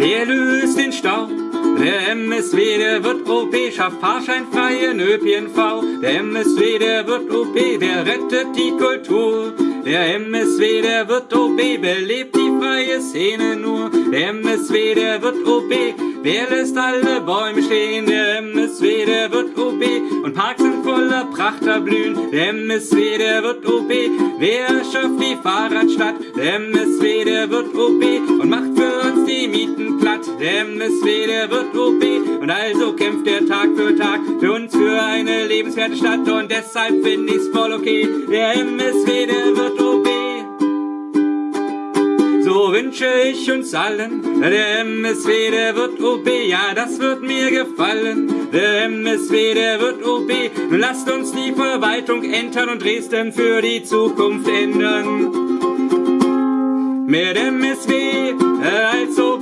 der löst den Stau. Der MSW, der wird OP, schafft fahrscheinfreien ÖPNV. Der MSW, der wird OP, der rettet die Kultur. Der MSW, der wird OB, belebt die freie Szene nur. Der MSW, der wird OB, wer lässt alle Bäume stehen? Der MSW, der wird OB und Parks sind voller Pracht erblühen. Der MSW, der wird OB, wer schafft die Fahrradstadt? Der MSW, der wird OB und macht für die Mieten platt. Der MSW, der wird OB und also kämpft er Tag für Tag für uns für eine lebenswerte Stadt und deshalb finde ich's voll okay. Der MSW, der wird OB. So wünsche ich uns allen, der MSW, der wird OB, ja, das wird mir gefallen. Der MSW, der wird OB, lasst uns die Verwaltung entern und Dresden für die Zukunft ändern. Mehr MSW als OB.